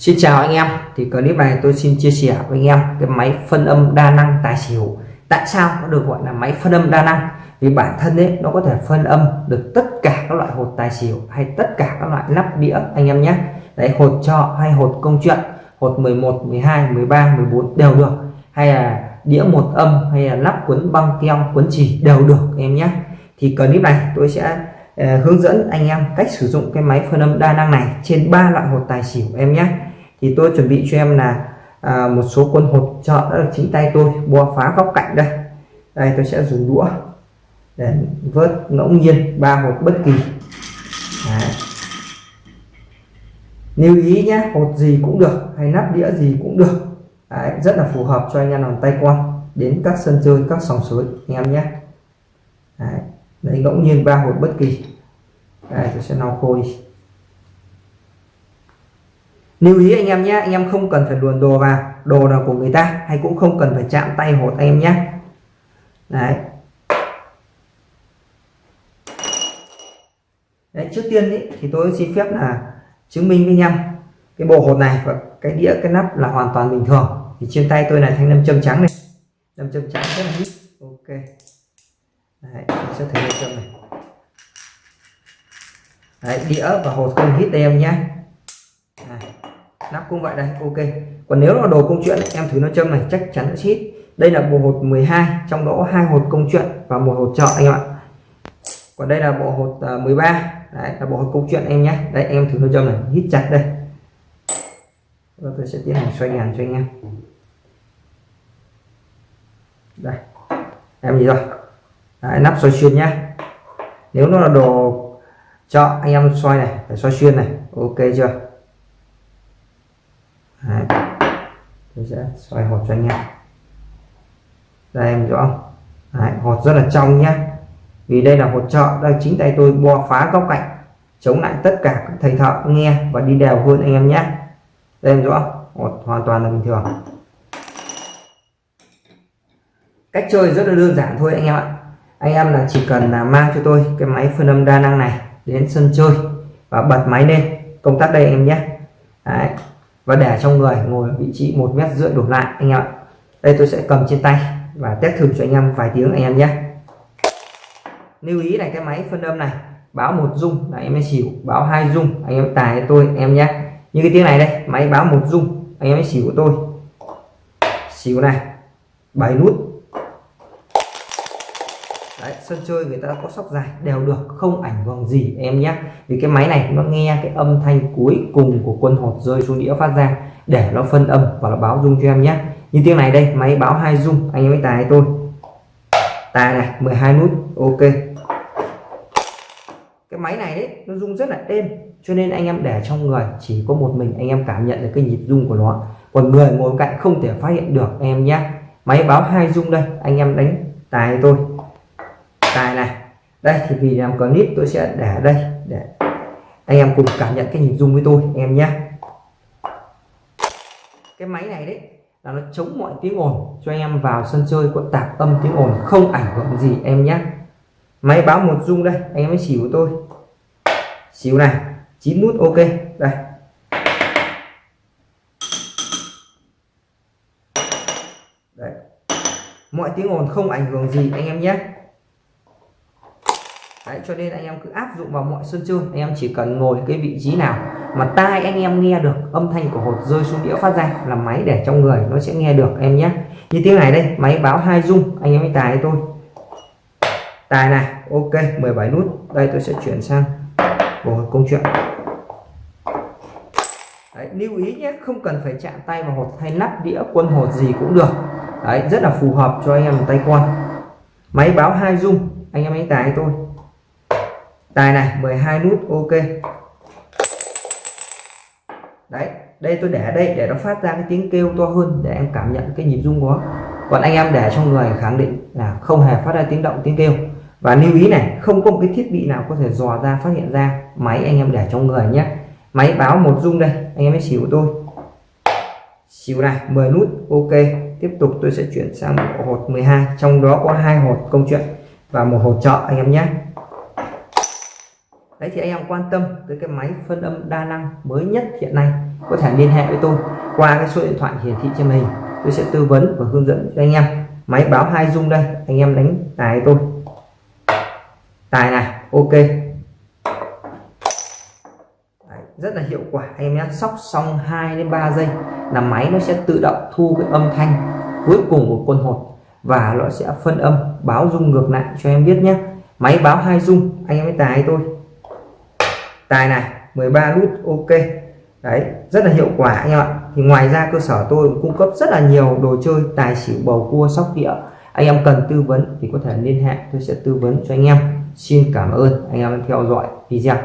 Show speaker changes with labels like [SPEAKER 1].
[SPEAKER 1] Xin chào anh em. Thì clip này tôi xin chia sẻ với anh em cái máy phân âm đa năng tài xỉu. Tại sao nó được gọi là máy phân âm đa năng? Vì bản thân ấy nó có thể phân âm được tất cả các loại hột tài xỉu hay tất cả các loại nắp đĩa anh em nhé. Đấy hột trọ hay hột công chuyện hột 11 12 13 14 đều được. Hay là đĩa một âm hay là nắp cuốn băng keo cuốn chỉ đều được em nhé. Thì clip này tôi sẽ uh, hướng dẫn anh em cách sử dụng cái máy phân âm đa năng này trên ba loại hột tài xỉu em nhé thì tôi chuẩn bị cho em là à, một số quân hột trợ đã được chính tay tôi bò phá góc cạnh đây. Đây tôi sẽ dùng đũa để vớt ngẫu nhiên ba hột bất kỳ. Đấy. lưu ý nhé hột gì cũng được hay nắp đĩa gì cũng được. Đấy, rất là phù hợp cho anh em làm tay quan đến các sân chơi các sòng suối anh em nhé. Đấy. Đấy, ngẫu nhiên ba hột bất kỳ. Đây tôi sẽ lau khô đi lưu ý anh em nhé anh em không cần phải luồn đồ vào đồ là của người ta hay cũng không cần phải chạm tay hột anh em nhé. Đấy. Đấy, trước tiên ý, thì tôi xin phép là chứng minh với anh em cái bộ hột này và cái đĩa cái nắp là hoàn toàn bình thường. Thì trên tay tôi là thanh nam châm trắng này. Nam châm trắng rất là ít. Ok. Đấy, sẽ thấy nam châm này. Đấy, đĩa và hột không hít đây em nhé nắp cũng vậy đây ok. Còn nếu là đồ công chuyện em thử nó châm này chắc chắn sẽ hít đây là bộ hột 12 trong đó hai hột công chuyện và một hột trợ anh em ạ. Còn đây là bộ hột à, 13 đấy là bộ hột công chuyện em nhé. Đây em thử nó châm này hít chặt đây. Và tôi sẽ tiến hành xoay ngàn cho anh em đây em gì rồi. Đấy, nắp xoay xuyên nhá. Nếu nó là đồ chọn, anh em xoay này phải xoay xuyên này ok chưa? Đấy. tôi sẽ xoay hột cho anh em. Đây em rõ không? Đấy, hột rất là trong nhé vì đây là hột trợ đây chính tay tôi bo phá góc cạnh chống lại tất cả các thầy thợ nghe và đi đều hơn anh em nhé đây em rõ hột hoàn toàn là bình thường. Cách chơi rất là đơn giản thôi anh em ạ. Anh em là chỉ cần là mang cho tôi cái máy phân âm đa năng này đến sân chơi và bật máy lên. Công tắc đây em nhé. Đấy, và để trong người ngồi vị trí một mét rưỡi đổ lại, anh em ạ. Đây tôi sẽ cầm trên tay và test thử cho anh em vài tiếng anh em nhé. Lưu ý này, cái máy phân âm này, báo một rung là em mới xỉu, báo hai rung anh em tài tôi em nhé. Như cái tiếng này đây, máy báo một rung anh em mới xỉu của tôi. Xỉu này, bảy nút sân chơi người ta có sóc dài, đều được, không ảnh hưởng gì em nhé. Vì cái máy này nó nghe cái âm thanh cuối cùng của quân hột rơi xuống đĩa phát ra, để nó phân âm và nó báo rung cho em nhé. Như tiếng này đây, máy báo hai rung anh em mới tài tôi. Tài này 12 nút, ok. Cái máy này đấy, nó rung rất là êm, cho nên anh em để trong người, chỉ có một mình anh em cảm nhận được cái nhịp rung của nó. Còn người ngồi cạnh không thể phát hiện được em nhé. Máy báo hai rung đây, anh em đánh tài tôi tài này. Đây, thì vì làm clip tôi sẽ để đây. Để anh em cùng cảm nhận cái nhịp rung với tôi em nhé. Cái máy này đấy, là nó chống mọi tiếng ồn, cho anh em vào sân chơi có tạp âm tiếng ồn, không ảnh hưởng gì, em nhé. Máy báo một rung đây, anh em mới xỉu tôi. Xỉu này 9 nút, ok, đây. Đấy. mọi tiếng ồn không ảnh hưởng gì, anh em nhé. Đấy, cho nên anh em cứ áp dụng vào mọi sân chơi. Anh em chỉ cần ngồi cái vị trí nào mà tai anh em nghe được âm thanh của hột rơi xuống đĩa phát ra là máy để trong người nó sẽ nghe được em nhé. Như tiếng này đây máy báo hai rung anh em mới tài tôi tài này ok 17 nút. Đây tôi sẽ chuyển sang bộ công chuyện. Đấy, lưu ý nhé không cần phải chạm tay vào hột hay nắp đĩa quân hột gì cũng được. Đấy, rất là phù hợp cho anh em tay quan máy báo hai rung anh em ấy tài tôi tài này 12 nút, ok. Đấy, đây tôi để đây để nó phát ra cái tiếng kêu to hơn để em cảm nhận cái nhịp rung của còn anh em để trong người khẳng định là không hề phát ra tiếng động, tiếng kêu. Và lưu ý này, không có một cái thiết bị nào có thể dò ra, phát hiện ra máy anh em để trong người nhé. Máy báo một rung đây, anh em mới xỉu tôi. Xỉu này 10 nút, ok. Tiếp tục tôi sẽ chuyển sang bộ hột 12 trong đó có hai hột công chuyện và một hột trợ anh em nhé đấy thì anh em quan tâm tới cái máy phân âm đa năng mới nhất hiện nay có thể liên hệ với tôi qua cái số điện thoại hiển thị trên màn hình. Tôi sẽ tư vấn và hướng dẫn cho anh em. Máy báo hai dung đây anh em đánh tài tôi. Tài này ok. Đấy, rất là hiệu quả anh em nhé. Sóc xong 2 đến 3 giây là máy nó sẽ tự động thu cái âm thanh cuối cùng của quân hột và nó sẽ phân âm báo dung ngược lại cho em biết nhé. Máy báo hai dung anh em mới tài tôi tài này 13 nút, ok. Đấy, rất là hiệu quả anh em ạ. Thì ngoài ra cơ sở tôi cung cấp rất là nhiều đồ chơi, tài xỉu, bầu cua, sóc đĩa. Anh em cần tư vấn thì có thể liên hệ, tôi sẽ tư vấn cho anh em. Xin cảm ơn anh em theo dõi video.